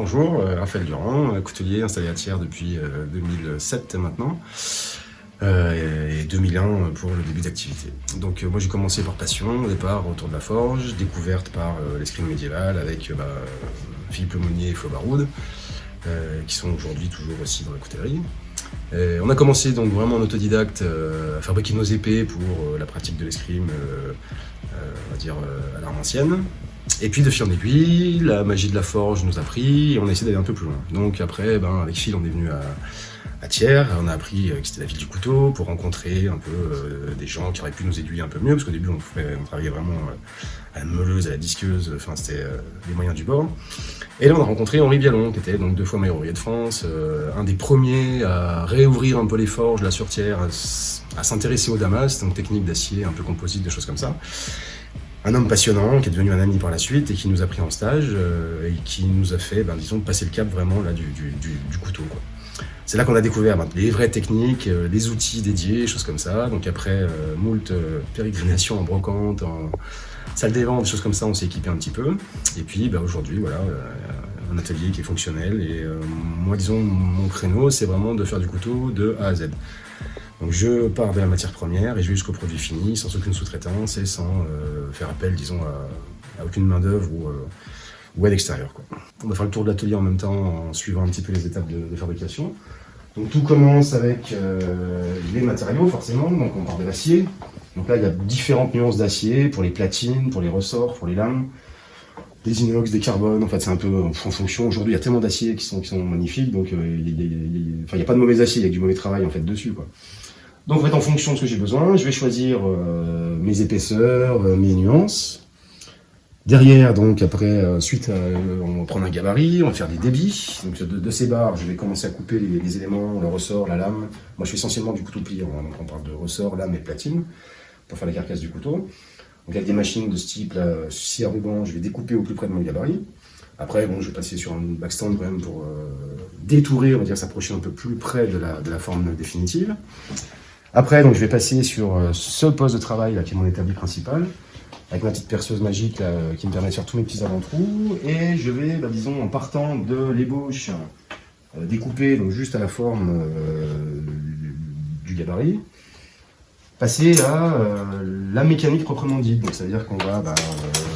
bonjour, euh, Raphaël Durand, euh, coutelier installé à Thiers depuis 2007 maintenant, et 2001 pour le début d'activité. Donc moi j'ai commencé par passion au départ autour de la forge, découverte par l'escrime médiévale avec bah, Philippe Lemonnier et Flo Baroud, qui sont aujourd'hui toujours aussi dans la coutellerie. on a commencé donc vraiment en autodidacte à fabriquer nos épées pour la pratique de l'escrime, à l'arme ancienne. Et puis de fil en aiguille, la magie de la forge nous a pris et on a essayé d'aller un peu plus loin. Donc après, ben, avec Phil, on est venu à, Thiers, on a appris que c'était la ville du couteau pour rencontrer un peu euh, des gens qui auraient pu nous aiguiller un peu mieux, parce qu'au début on, travaillait vraiment euh, à la meuleuse, à la disqueuse, enfin c'était euh, les moyens du bord. Et là on a rencontré Henri Bialon, qui était donc deux fois maire ouvrier de France, un des premiers à réouvrir un peu les forges là sur Thiers, à, à s'intéresser au damas, donc technique d'acier un peu composite, des choses comme ça un homme passionnant qui est devenu un ami par la suite et qui nous a pris en stage euh, et qui nous a fait, ben, disons, passer le cap vraiment là, du, du, du, couteau. C'est là qu'on a découvert ben, les vraies techniques, euh, les outils dédiés, choses comme ça. Donc après euh, moult euh, pérégrinations en brocante, en salle des ventes, choses comme ça, on s'est équipé un petit peu. Et puis ben, aujourd'hui, voilà, un atelier qui est fonctionnel. Et moi, disons, mon créneau, c'est vraiment de faire du couteau de A à Z. Donc je pars de la matière première et je vais jusqu'au produit fini, sans aucune sous-traitance et sans euh, faire appel, disons, à, aucune main-d'œuvre ou, euh, à l'extérieur. On va faire le tour de l'atelier en même temps en suivant un petit peu les étapes de, fabrication. Donc tout commence avec euh, les matériaux, forcément. Donc on part de l'acier. Donc là, il y a différentes nuances d'acier pour les platines, pour les ressorts, pour les lames des inox, des carbones, en fait c'est un peu en fonction. Aujourd'hui il y a tellement d'aciers qui sont, qui magnifiques, donc il n'y a, pas de mauvais acier, il y a du mauvais travail en fait dessus. Donc en fait, en fonction de ce que j'ai besoin, je vais choisir euh, mes épaisseurs, euh, mes nuances. Derrière, donc après, euh, suite, on va prendre un gabarit, on va faire des débits. Donc de, ces barres, je vais commencer à couper les, éléments, le ressort, la lame. Moi, je fais essentiellement du couteau pliant, hein. donc on parle de ressort, lame et platine pour faire la carcasse du couteau. Donc avec des machines de ce type, là, scie à ruban, je vais découper au plus près de mon gabarit. Après, bon, je vais passer sur un backstand quand même pour détourer, on va dire, s'approcher un peu plus près de la, de la forme définitive. Après, donc, je vais passer sur euh, ce poste de travail là, qui est mon établi principal, avec ma petite perceuse magique qui me permet de faire tous mes petits avant-trous. Et je vais, bah, disons, en partant de l'ébauche, euh, découper donc, juste à la forme euh, du gabarit, passer à la mécanique proprement dite. Donc, ça veut dire qu'on va bah,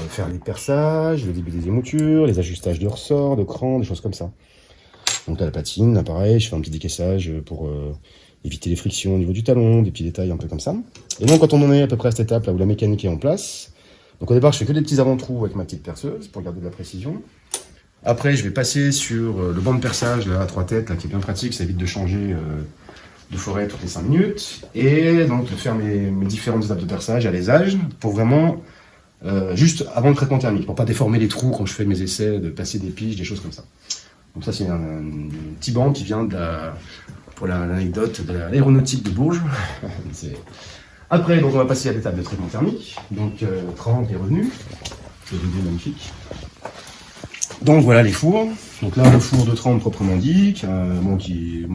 faire les perçages, le début des émoutures, les ajustages de ressorts, de crans, des choses comme ça. Donc là, la patine, là pareil, je fais un petit décaissage pour éviter les frictions au niveau du talon, des petits détails un peu comme ça. Et donc quand on en est à peu près à cette étape là où la mécanique est en place, donc au départ je fais que des petits avant-trous avec ma petite perceuse pour garder de la précision. Après je vais passer sur euh, le banc de perçage à trois têtes là, qui est bien pratique, ça évite de changer euh, de forêt toutes les 5 minutes. Et donc faire mes, différentes étapes de perçage à l'ésage pour vraiment euh, juste avant le traitement thermique, pour pas déformer les trous quand je fais mes essais, de passer des piges, des choses comme ça. Donc ça c'est un, un, petit banc qui vient de la, pour l'anecdote de l'aéronautique de Bourges. Après, donc, on va passer à l'étape de traitement thermique. Donc, euh, 30 est revenu. C'est une magnifique. Donc, voilà les fours. Donc là, le four de 30 proprement dit, qui a, bon, qui,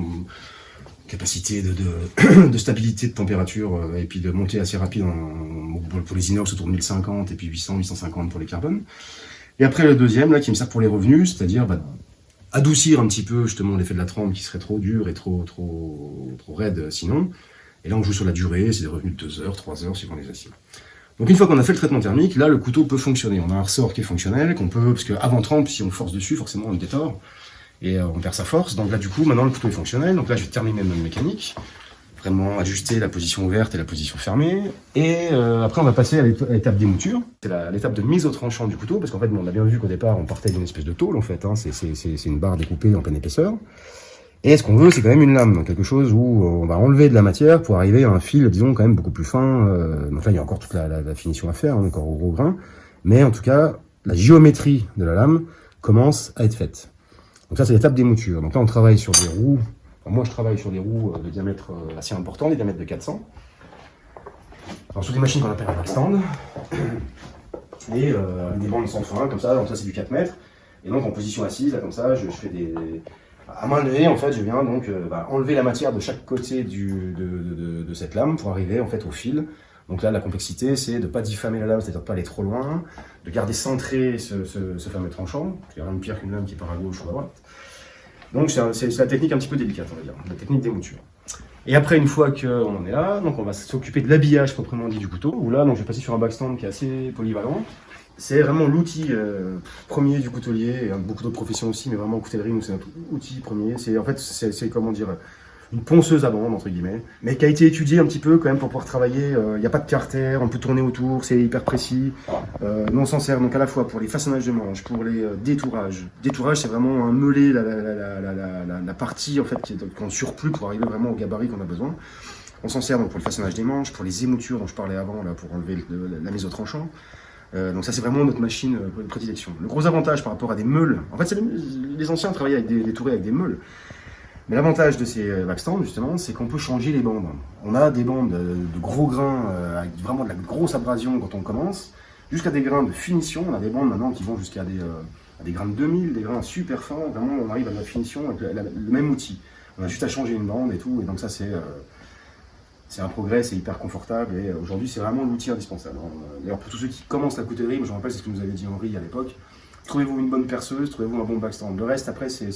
capacité de, stabilité de température euh, et puis de montée assez rapide pour les inox autour de 1050 et puis 800, 850 pour les carbones. Et après le deuxième, là, qui me sert pour les revenus, c'est-à-dire bah, adoucir un petit peu justement l'effet de la trempe qui serait trop dur et trop, trop, trop raide sinon. Et là, on joue sur la durée, c'est des revenus de 2 heures, 3 heures, suivant les aciers. Donc une fois qu'on a fait le traitement thermique, là, le couteau peut fonctionner. On a un ressort qui est fonctionnel, qu'on peut, parce qu'avant trempe, si on force dessus, forcément, on le détord, et euh, on perd sa force. Donc là, du coup, maintenant, le couteau est fonctionnel. Donc là, je vais terminer ma mécanique vraiment ajuster la position ouverte et la position fermée. Et euh, après, on va passer à l'étape d'émouture. C'est l'étape de mise au tranchant du couteau, parce qu'en fait, on a bien vu qu'au départ, on partait d'une espèce de tôle, en fait. Hein. C'est une barre découpée en pleine épaisseur. Et ce qu'on veut, c'est quand même une lame, quelque chose où on va enlever de la matière pour arriver à un fil, disons, quand même beaucoup plus fin. Euh, donc là, il y a encore toute la, finition à faire, hein, encore au gros grain. Mais en tout cas, la géométrie de la lame commence à être faite. Donc ça, c'est l'étape d'émouture. Donc là, on travaille sur des roues moi, je travaille sur des roues euh, de diamètre euh, assez important, des diamètres de 400. Alors, sur des machines qu'on appelle un backstand. Et euh, des bandes sans fin, comme ça, donc ça c'est du 4 mètres. Et donc en position assise, là comme ça, je, fais des... À main levée, en fait, je viens donc bah, enlever la matière de chaque côté de, cette lame pour arriver en fait au fil Donc là, la complexité, c'est de ne pas diffamer la lame, c'est-à-dire de pas aller trop loin, de garder centré ce, ce, fameux tranchant. Il n'y a rien de pire qu'une lame qui part à gauche ou à droite. Donc c'est la technique un petit peu délicate, on va dire, la technique des moutures. Et après, une fois qu'on en est là, donc on va s'occuper de l'habillage proprement dit du couteau, où là, donc, je vais passer sur un backstand qui est assez polyvalent. C'est vraiment l'outil euh, premier du coutelier, et beaucoup d'autres professions aussi, mais vraiment coutellerie, c'est notre outil premier. C'est en fait, c'est comment dire, une ponceuse à bande, entre guillemets, mais qui a été étudiée un petit peu quand même pour pouvoir travailler. Il euh, n'y a pas de carter, on peut tourner autour, c'est hyper précis. Euh, nous, on s'en sert donc à la fois pour les façonnages de manches, pour les euh, détourages. Détourage, c'est vraiment un meuler la, la, la, partie en fait qu'on surplus pour arriver vraiment au gabarit qu'on a besoin. On s'en sert donc pour le façonnage des manches, pour les émoutures dont je parlais avant, là, pour enlever la mise au tranchant. donc ça c'est vraiment notre machine de prédilection. Le gros avantage par rapport à des meules, en fait les, anciens travaillaient avec des, des tourées avec des meules. Mais l'avantage de ces backstands, justement, c'est qu'on peut changer les bandes. On a des bandes de gros grains, euh, avec vraiment de la grosse abrasion quand on commence, jusqu'à des grains de finition. On a des bandes maintenant qui vont jusqu'à des, euh, grains de 2000, des grains super fins. Vraiment, on arrive à la finition avec le, même outil. On a juste à changer une bande et tout. Et donc ça, c'est euh, c'est un progrès, c'est hyper confortable. Et aujourd'hui, c'est vraiment l'outil indispensable. D'ailleurs, pour tous ceux qui commencent la coutellerie, je me rappelle ce que nous avait dit Henri à l'époque, trouvez-vous une bonne perceuse, trouvez-vous un bon backstand. Le reste, après, c'est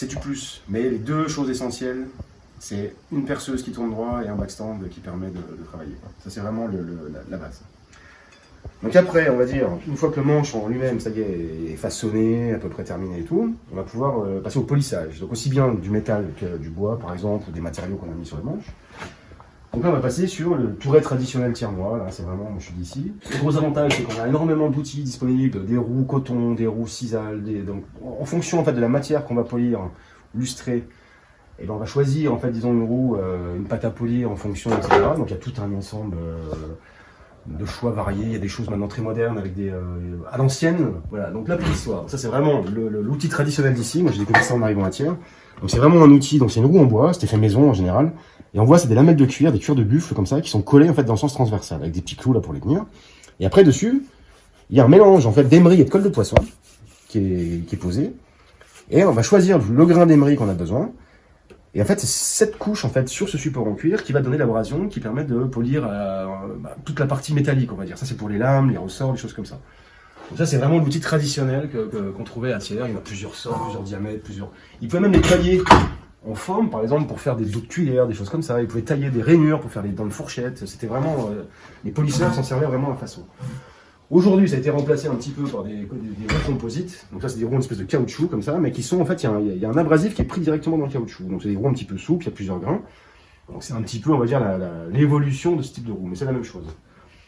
c'est du plus. Mais les deux choses essentielles, c'est une perceuse qui tourne droit et un backstand qui permet de, travailler. Ça, c'est vraiment la, base. Donc après, on va dire, une fois que le manche en lui-même, ça y est, est façonné, à peu près terminé et tout, on va pouvoir euh, passer au polissage. Donc aussi bien du métal que du bois, par exemple, des matériaux qu'on a mis sur les manches. Donc là, on va passer sur le touret traditionnel tire-moi. Là, c'est vraiment, je suis d'ici. Le gros avantage, c'est qu'on a énormément d'outils disponibles, des roues coton, des roues sisal, des... donc en fonction en fait de la matière qu'on va polir, lustrer, et eh ben on va choisir en fait, disons une roue, euh, une pâte à polir en fonction, etc. Donc il y a tout un ensemble euh, de choix variés. Il y a des choses maintenant très modernes avec des euh, à l'ancienne. Voilà. Donc la polissoire, ça c'est vraiment l'outil traditionnel d'ici. Moi j'ai découvert ça en arrivant à Thiers. Donc c'est vraiment un outil. Donc c'est une roue en bois, c'était fait maison en général. Et on voit, c'est des lamelles de cuir, des cuirs de buffle comme ça, qui sont collées en fait dans le sens transversal, avec des petits clous là pour les tenir. Et après dessus, il y a un mélange en fait d'émery et de colle de poisson qui est, qui est posé. Et on va choisir le grain d'émery qu'on a besoin. Et en fait, c'est cette couche en fait sur ce support en cuir qui va donner l'abrasion, qui permet de polir euh, bah, toute la partie métallique, on va dire. Ça, c'est pour les lames, les ressorts, les choses comme ça. Donc ça, c'est vraiment l'outil traditionnel qu'on trouvait à Thiers. Il y en a plusieurs sorts, plusieurs diamètres, plusieurs. Il pouvait même les tailler en forme, par exemple, pour faire des dos de cuillère, des choses comme ça. Ils pouvaient tailler des rainures pour faire des dents de fourchette. C'était vraiment... Euh, les polisseurs s'en servaient vraiment à façon. Aujourd'hui, ça a été remplacé un petit peu par des, roues composites. Donc ça, c'est des roues une espèce de caoutchouc comme ça, mais qui sont en fait, il y, a un abrasif qui est pris directement dans le caoutchouc. Donc c'est des roues un petit peu souples, il y a plusieurs grains. Donc c'est un petit peu, on va dire, l'évolution de ce type de roue, mais c'est la même chose.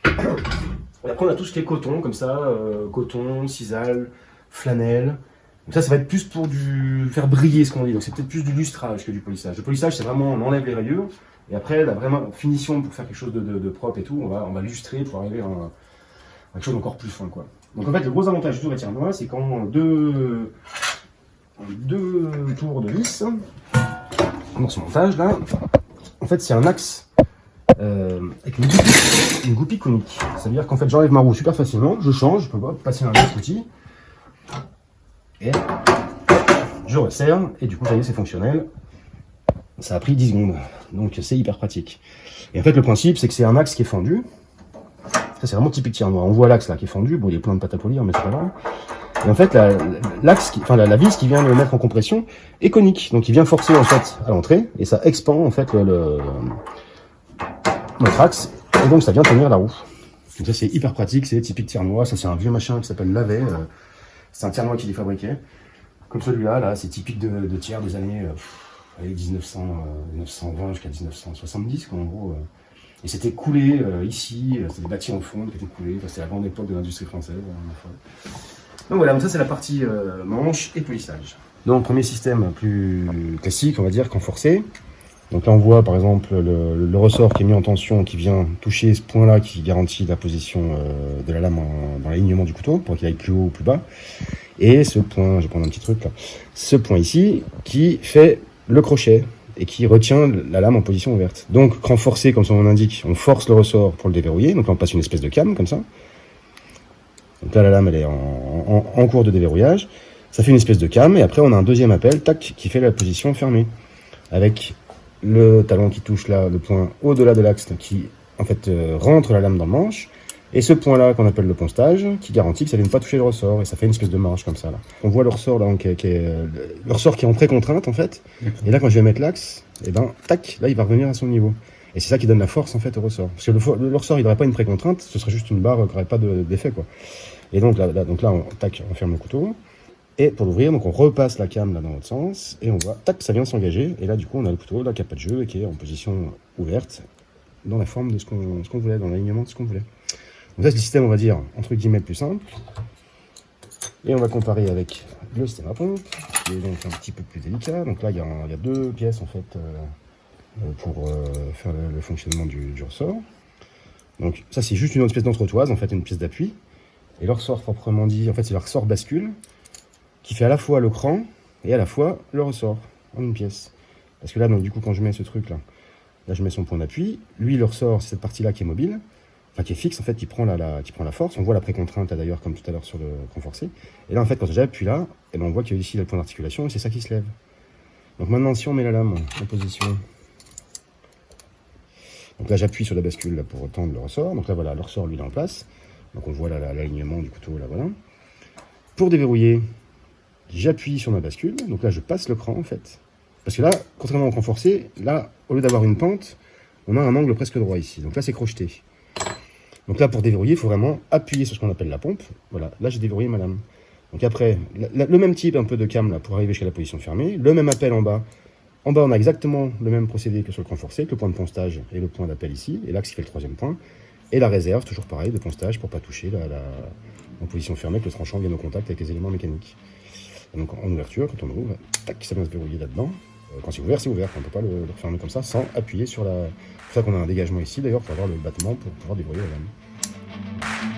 Et après, on a tout ce qui est coton, comme ça, euh, coton, sisal, flanelle. Donc ça, ça va être plus pour faire briller ce qu'on dit. Donc c'est peut-être plus du lustrage que du polissage. Le polissage, c'est vraiment, on enlève les rayures. Et après, la vraiment finition pour faire quelque chose de, propre et tout, on va, on va lustrer pour arriver à, quelque chose d'encore plus fin. Quoi. Donc en fait, le gros avantage du tour moi c'est qu'en deux, deux tours de vis, dans ce montage là, en fait, c'est un axe euh, avec une goupille, conique. Ça veut dire qu'en fait, j'enlève ma roue super facilement, je change, je peux pas passer un autre outil, et je resserre, et du coup, ça y est, c'est fonctionnel. Ça a pris 10 secondes, donc c'est hyper pratique. Et en fait, le principe, c'est que c'est un axe qui est fendu. Ça, c'est vraiment typique noir. On voit l'axe là qui est fendu. Bon, il a plein de pâte à polir, mais c'est pas grave. Et en fait, l'axe, enfin la, vis qui vient le mettre en compression est conique, donc il vient forcer en fait à l'entrée et ça expand en fait notre axe et donc ça vient tenir la roue. Donc ça c'est hyper pratique, c'est typique tire noir. Ça c'est un vieux machin qui s'appelle Lavet. Euh, c'est un tire noir qui est fabriqué. Comme celui-là, là, c'est typique de, tiers des années 1900, 1920 jusqu'à 1970, quoi, en gros. Euh. Et c'était coulé euh, ici, c'était des bâtis en fond qui étaient coulés. c'était la grande époque de l'industrie française. Donc voilà, donc ça c'est la partie manche et polissage. Donc premier système plus classique, on va dire, renforcé. Donc là, on voit par exemple le, ressort qui est mis en tension, qui vient toucher ce point-là, qui garantit la position euh, de la lame dans l'alignement du couteau, pour qu'il aille plus haut ou plus bas. Et ce point, je vais prendre un petit truc là, ce point ici, qui fait le crochet et qui retient la lame en position ouverte. Donc, cran forcé, comme son nom l'indique, on force le ressort pour le déverrouiller. Donc là, on passe une espèce de cam, comme ça. Donc là, la lame, elle est en, cours de déverrouillage. Ça fait une espèce de cam, et après, on a un deuxième appel, tac, qui fait la position fermée. Avec le talon qui touche là, le point au-delà de l'axe qui en fait euh, rentre la lame dans le manche, et ce point-là qu'on appelle le poncetage, qui garantit que ça ne vient pas toucher le ressort, et ça fait une espèce de marge comme ça. On voit le ressort là, qui est, euh, le ressort qui est en pré-contrainte en fait, et là quand je vais mettre l'axe, et eh ben tac, là il va revenir à son niveau. Et c'est ça qui donne la force en fait au ressort. Parce que le, ressort il n'aurait pas une pré-contrainte, ce serait juste une barre qui n'aurait pas d'effet quoi. Et donc là, donc là on, tac, on ferme le couteau. Et pour l'ouvrir, donc on repasse la cam là dans l'autre sens, et on voit, tac, ça vient s'engager, et là du coup on a le couteau là qui n'a pas de jeu, et qui est en position ouverte, dans la forme de ce qu'on voulait, dans l'alignement de ce qu'on voulait. Donc ça c'est le système, on va dire, entre guillemets, le plus simple. Et on va comparer avec le système à pompe, qui est donc un petit peu plus délicat. Donc là, il y a, deux pièces, en fait, euh, euh, pour euh, faire le, fonctionnement du, ressort. Donc ça, c'est juste une autre pièce d'entretoise, en fait, une pièce d'appui. Et le ressort, proprement dit, en fait, c'est le ressort bascule, qui fait à la fois le cran et à la fois le ressort, en une pièce. Parce que là, donc, du coup, quand je mets ce truc-là, là, je mets son point d'appui. Lui, le ressort, c'est cette partie-là qui est mobile enfin qui est fixe en fait, qui prend la, qui prend la force. On voit la précontrainte d'ailleurs comme tout à l'heure sur le renforcé. Et là en fait quand j'appuie là, eh ben, on voit qu'il y a ici le point d'articulation et c'est ça qui se lève. Donc maintenant si on met la lame en position, donc là j'appuie sur la bascule pour tendre le ressort. Donc là voilà, le ressort lui est en place. Donc on voit l'alignement du couteau là voilà. Pour déverrouiller, j'appuie sur ma bascule. Donc là je passe le cran en fait. Parce que là, contrairement au cran forcé, là, au lieu d'avoir une pente, on a un angle presque droit ici. Donc là c'est crocheté. Donc là, pour déverrouiller, il faut vraiment appuyer sur ce qu'on appelle la pompe. Voilà, là j'ai déverrouillé ma lame. Donc après, le même type un peu de cam là pour arriver jusqu'à la position fermée, le même appel en bas. En bas, on a exactement le même procédé que sur le cran forcé, le point de poncetage et le point d'appel ici, et l'axe qui fait le troisième point. Et la réserve, toujours pareil, de poncetage pour pas toucher la, en position fermée, que le tranchant vienne au contact avec les éléments mécaniques. donc en ouverture, quand on ouvre, tac, ça vient se verrouiller là-dedans. Euh, quand c'est ouvert, c'est ouvert. On ne peut pas le, refermer comme ça sans appuyer sur la... C'est pour ça qu'on a un dégagement ici d'ailleurs pour avoir le battement pour pouvoir débrouiller la lame.